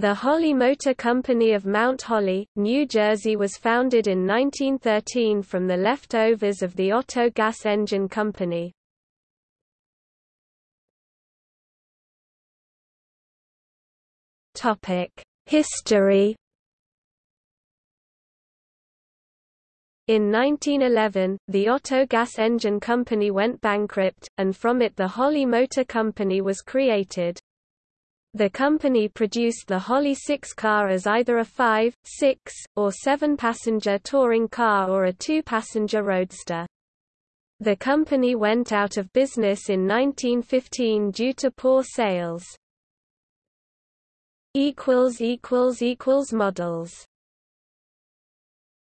The Holly Motor Company of Mount Holly, New Jersey was founded in 1913 from the leftovers of the Otto Gas Engine Company. History In 1911, the Otto Gas Engine Company went bankrupt, and from it the Holly Motor Company was created. The company produced the Holly 6 car as either a 5, 6, or 7-passenger touring car or a 2-passenger roadster. The company went out of business in 1915 due to poor sales. Models